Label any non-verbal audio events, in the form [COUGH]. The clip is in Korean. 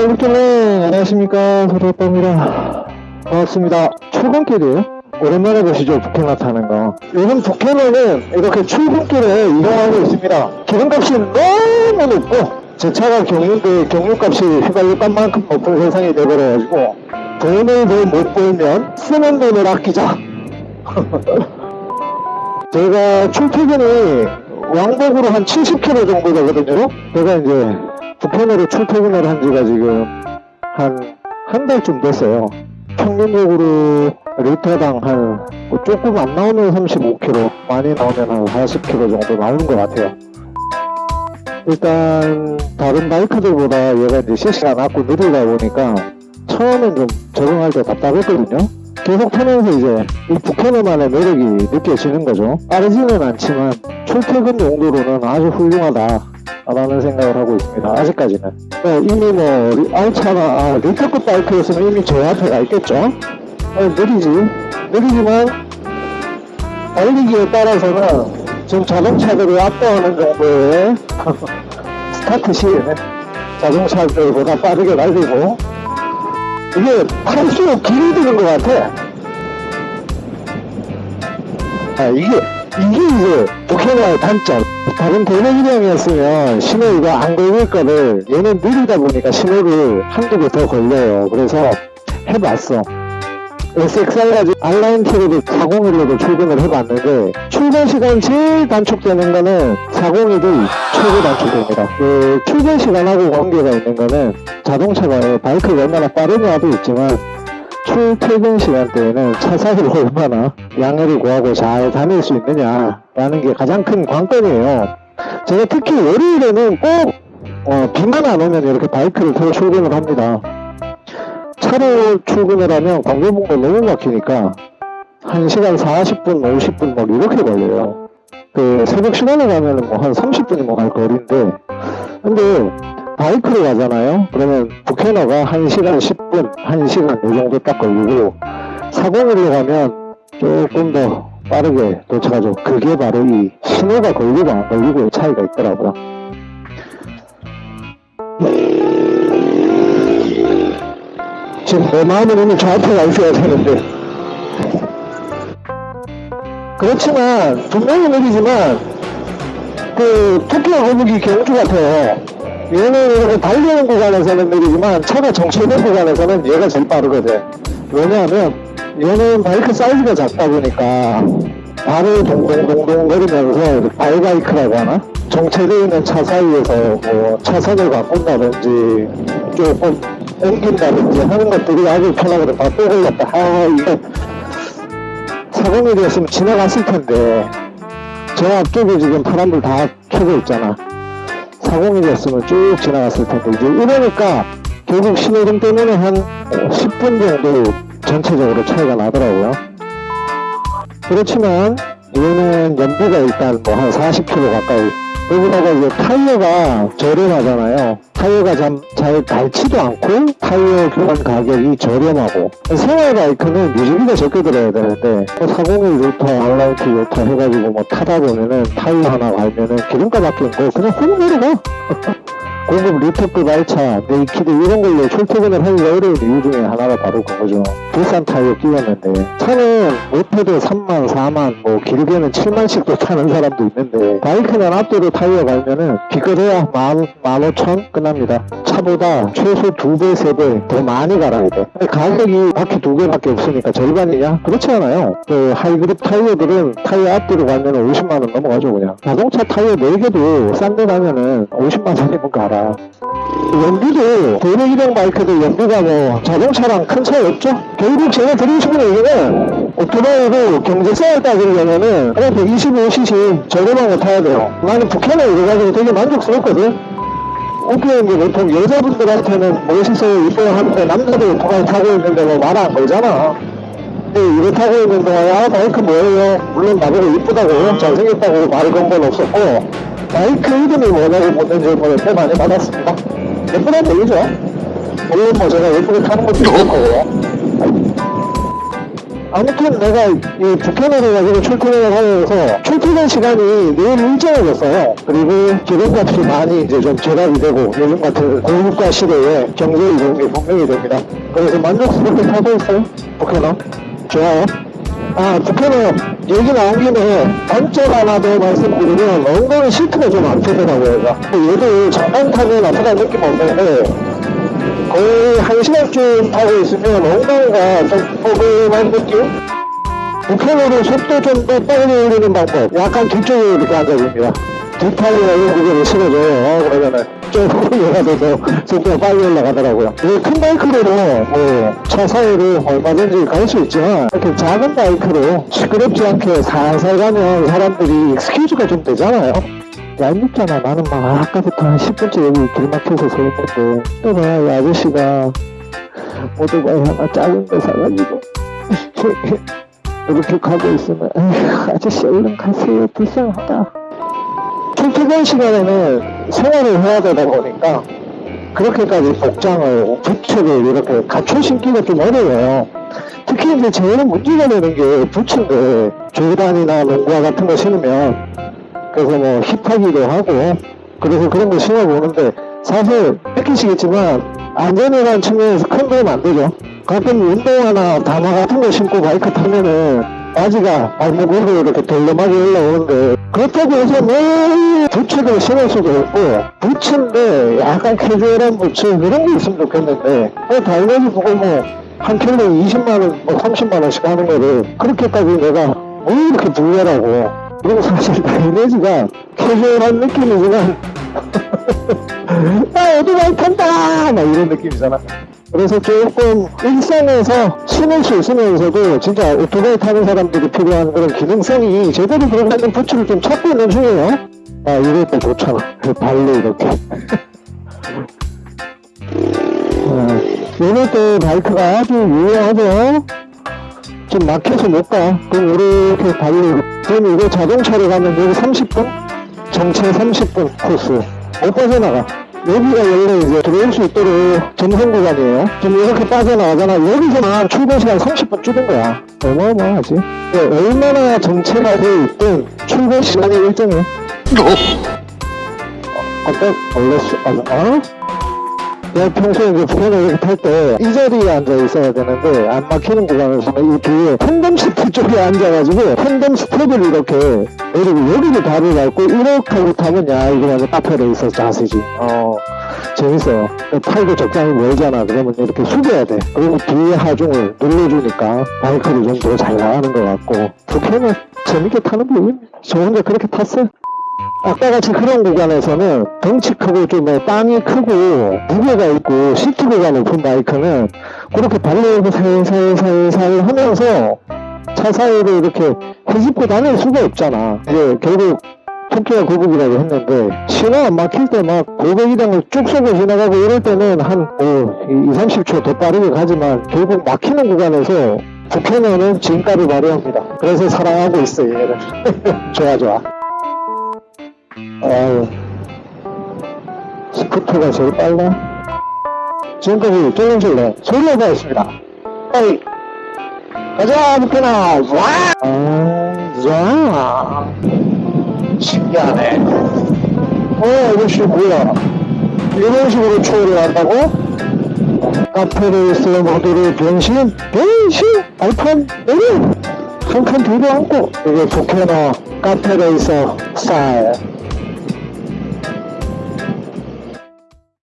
똘똘똘 안녕하십니까 소리오빠입니다 반갑습니다 출근길이에요 오랜만에 보시죠 북해나 타는 거 요즘 북해는 이렇게 출근길에 이동하고 있습니다 기름값이 너무 높고 제 차가 경유인데 경유값이 휘발유 값 만큼 높은 세상이 돼버려가지고 돈을 더 못 벌면 쓰는 돈을 아끼자 제가 출퇴근이 왕복으로 한 70km 정도 되거든요. 제가 이제 북한으로 출퇴근을 한 지가 지금 한, 한 달쯤 됐어요. 평균적으로 리터당 한, 뭐 조금 안 나오면 35km, 많이 나오면 한 40km 정도 나오는 것 같아요. 일단, 다른 바이크들보다 얘가 이제 CC가 낮고 느리다 보니까 처음엔 좀 적응할 때 답답했거든요. 계속 타면서 이제 이 북해너만의 매력이 느껴지는 거죠. 빠르지는 않지만 출퇴근 용도로는 아주 훌륭하다. 라는 생각을 하고 있습니다. 아직까지는. 네, 이미 뭐, 리- 알차나, 아, 리터급 바이크였으면 이미 제 앞에 가 있겠죠? 어, 느리지. 느리지만, 달리기에 따라서는 지금 자동차들이 압도하는 정도의 [LAUGHS] 스타트 시에는 자동차들보다 빠르게 달리고, 이게 탈수록 길이 드는 것 같아. 아, 이게, 이게 이제 북해나의 단점. 다른 대내기량이었으면 신호 이거 안 걸릴 거를 얘는 느리다 보니까 신호를 한두 개 더 걸려요. 그래서 해봤어. SXR 가지고 알라인 티로도 401로도 출근을 해봤는데 출근 시간 제일 단축되는 거는 401이 최고 단축됩니다. 그 출근 시간하고 관계가 있는 거는 자동차가 바이크가 얼마나 빠르냐도 있지만 출퇴근 시간대에는 차 사이를 [LAUGHS] 얼마나 양해를 구하고 잘 다닐 수 있느냐라는 게 가장 큰 관건이에요. 제가 특히 월요일에는 꼭 어, 비만 안 오면 이렇게 바이크를 타고 출근을 합니다. 차로 출근을 하면 광교봉도 너무 막히니까 1시간 40분, 50분 막 이렇게 걸려요. 그 새벽 시간에 가면은 뭐한 30분이 뭐 갈 거리인데 근데 바이크로 가잖아요. 그러면 북해너가 1시간 10분, 1시간 이 정도 딱 걸리고 401로 가면 조금 더 빠르게 도착하죠. 그게 바로 이 신호가 걸리고 안 걸리고의 차이가 있더라고요. 지금 내 마음은 이미 저 앞에 가 있어야 되는데 그렇지만 분명히 느리지만 그 토끼와 거북이 경주 같아요 얘는 달리는 구간에서는 느리지만 차가 정체된 구간에서는 얘가 제일 빠르거든 왜냐하면 얘는 바이크 사이즈가 작다 보니까 발을 동동동동 거리면서 발바이크라고 하나? 정체되어 있는 차 사이에서 뭐 차선을 바꾼다든지 조금 옮긴다든지 하는 것들이 아주 편하거든. 바또 걸렸다. 아, 이거 사공일이었으면 지나갔을 텐데 저 앞쪽에 지금 파란불 다 켜져 있잖아. 사공일이었으면 쭉 지나갔을 텐데 이제 이러니까 결국 신호등 때문에 한 10분 정도 전체적으로 차이가 나더라고요. 그렇지만 얘는 연비가 일단 뭐 한 40km 가까이 여기다가 이제 타이어가 저렴하잖아요. 타이어가 참, 잘 닳지도 않고 타이어 교환 가격이 저렴하고 생활 바이크는 유지비가 적게 들어야 되는데 401 루터, 알라이트 루터 해가지고 뭐 타다 보면은 타이어 하나 갈면은 기름값 아끼는 거 그냥 훅 내려가 [LAUGHS] 고급 리터급 알차, naked 이런 걸로 출퇴근을 하기가 어려운 이유 중에 하나가 바로 그거죠. 비싼 타이어 끼웠는데 차는 못해도 3만, 4만, 뭐 길게는 7만씩도 타는 사람도 있는데 바이크는 앞뒤로 타이어 갈면은 기껏해야 만, 만 오천 끝납니다. 차보다 최소 두 배, 세 배 더 많이 갈아야 돼. 근데 가격이 바퀴 두 개밖에 없으니까 절반이냐? 그렇지 않아요. 그 high grip 타이어들은 타이어 앞뒤로 갈면은 50만 원 넘어가죠 그냥. 자동차 타이어 4개도 싼 데 가면은 50만 원이면 갈아. 연비도 대내기량 바이크도 연비가 뭐 자동차랑 큰 차이 없죠? 결국 제가 드리고 싶은 얘기는 오토바이도 경제성을 따지려면은 그냥 125cc 저렴한 거 타야 돼요. 나는 북한에 이거 가지고 되게 만족스럽거든. 오케이 이제 보통 여자분들한테는 멋있어요 이뻐요 하는데 남자들 오토바이 타고 있는데 뭐 말 안 걸잖아. 근데 이거 타고 있는 동안에 아 바이크 뭐예요? 물론 나보고 이쁘다고 잘생겼다고 말을 건 건 없었고 바이크 이름이 뭐냐고 묻는 질문을 꽤 많이 받았습니다. 예쁘다는 얘기죠. 물론 뭐 제가 예쁘게 타는 것도 있을 거고요. 아무튼 내가 이 북한으로 가지고 출퇴근을 하면서 출퇴근 시간이 내일 일정해졌어요. 그리고 기름값이 많이 이제 좀 절약이 되고 요즘 같은 고물가 시대에 경제 이동이 분명히 됩니다. 그래서 만족스럽게 타고 있어요. 북한어 좋아요. 아, 북한어 얘기 나온 김에 단점 하나 더 말씀드리면 엉덩이 시트가 좀. 얘가. 얘도 잠깐 타면 아프다는 느낌 없는데 거의 한 시간쯤 타고 있으면 엉덩이가 좀 뻐근한 느낌? 우편으로 속도 좀 더 빨리 올리는 방법. 약간 뒤쪽에 이렇게 앉아줍니다. 뒷팔이나 이런 부분이 싫어져요. 어, 그러면은 조금 올라가서 속도가 빨리 올라가더라고요. 이큰 바이크로 뭐, 차 사이를 얼마든지 갈 수 있지만, 이렇게 작은 바이크로 시끄럽지 않게 살살 가면 사람들이 스케줄가 좀 되잖아요. 얄밉잖아. 나는 막 아까부터 한 10분째 여기 길 막혀서 서 있는데, 또 봐, 이 아저씨가 오토바이 하나 작은 거 사가지고, [LAUGHS] 이렇게 가고 있으면, 아저씨 얼른 가세요. 불쌍하다. 출퇴근 시간에는 생활을 해야 되다 보니까, 그렇게까지 복장을, 부츠를 이렇게 갖춰 신기가 좀 어려워요. 특히 이제 제일 문제가 되는 게 부츠인데, 조단이나 농구화 같은 거 신으면, 그래서 뭐 힙하기도 하고 그래서 그런 거 신어보는데 사실 느끼시겠지만 안전이라는 측면에서 큰 도움 안 되죠 가끔 운동화나 다마 같은 거 신고 바이크 타면은 바지가 발목으로 이렇게 덜렁하게 올라오는데 그렇다고 해서 매일 부츠를 신을 수도 없고 부츠인데 약간 캐주얼한 부츠 그런 게 있으면 좋겠는데 어, 달력이 보고 뭐한 킬로에 20만원 뭐 30만원씩 하는 거를 그렇게까지 내가 뭐 이렇게 불려라고. 그리고 사실 다이내지가 캐주얼한 느낌이지만 [LAUGHS] 아 오토바이 탄다! 막 이런 느낌이잖아 그래서 조금 일상에서 신을 수 있으면서도 진짜 오토바이 타는 사람들이 필요한 그런 기능성이 제대로 들어가는 부츠를 좀 찾고 있는 중이에요 아 이것도 좋잖아 발로 이렇게 아, 이것도 바이크가 아주 유용하죠 좀 막혀서 못 가. 그럼 이렇게 달리고. 그럼 이거 자동차로 가면 여기 30분? 정체 30분 코스. 못 빠져나가. 여기가 원래 이제 들어올 수 있도록 점선 구간이에요. 지금 이렇게 빠져나가잖아. 여기서만 출근 시간 30분 줄인 거야. 어마어마하지. 네, 얼마나 정체가 되어 있든 출근 시간이 일정해. 어때? 원래 수, 아, 어? 내가 평소에 이제 북한을 이렇게 탈 때 이 자리에 앉아 있어야 되는데 안 막히는 구간에서는 이 뒤에 팬덤 시트 쪽에 앉아가지고 팬덤 스텝을 이렇게 내리고 여기를 발을 밟고 이렇게 하고 타면 야 이거 완전 카페에 있어 자세지. 어 재밌어요. 팔도 적당히 멀잖아. 그러면 이렇게 숙여야 돼. 그리고 뒤에 하중을 눌러주니까 바이크를 좀 더 잘 나가는 것 같고. 북한은 재밌게 타는 부분 저 혼자 그렇게 탔어요 아까 같이 그런 구간에서는 덩치 크고 좀뭐 땅이 크고 무게가 있고 시트가 높은 바이크는 그렇게 발레고 살살살살 하면서 차 사이를 이렇게 헤집고 다닐 수가 없잖아. 이제 결국 토끼가 고급이라고 했는데 신호 안 막힐 때 막 고백이랑을 쭉 쏘고 지나가고 이럴 때는 한 뭐, 2, 30초 더 빠르게 가지만 결국 막히는 구간에서 북한어는 진가를 발휘합니다. 그래서 사랑하고 있어요 얘를. [LAUGHS] 좋아 좋아. 아유, 스쿠터가 제일 빨라. 지금까지 쫄렁쫄렁 소리해보겠습니다. 어이, 가자, 북한아, 와! 아, 자, 신기하네. 어, 이것이 뭐야? 이런 식으로 초월을 한다고? 카페레이스 모드로 변신? 변신? 알판? 오류! 한칸 뒤로 앉고, 이게 북한어 카페레이서 스타일.